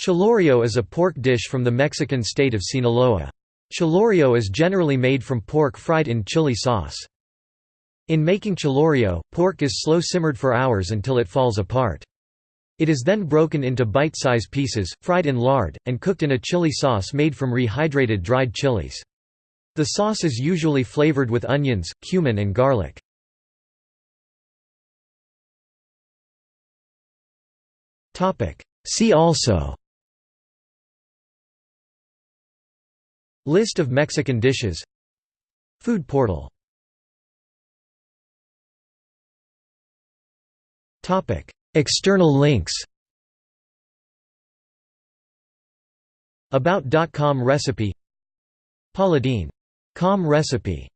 Chilorio is a pork dish from the Mexican state of Sinaloa. Chilorio is generally made from pork fried in chili sauce. In making chilorio, pork is slow simmered for hours until it falls apart. It is then broken into bite-size pieces, fried in lard, and cooked in a chili sauce made from rehydrated dried chilies. The sauce is usually flavored with onions, cumin and garlic. See also List of Mexican dishes. Food portal. External links. About.com recipe. PaulaDeen.com recipe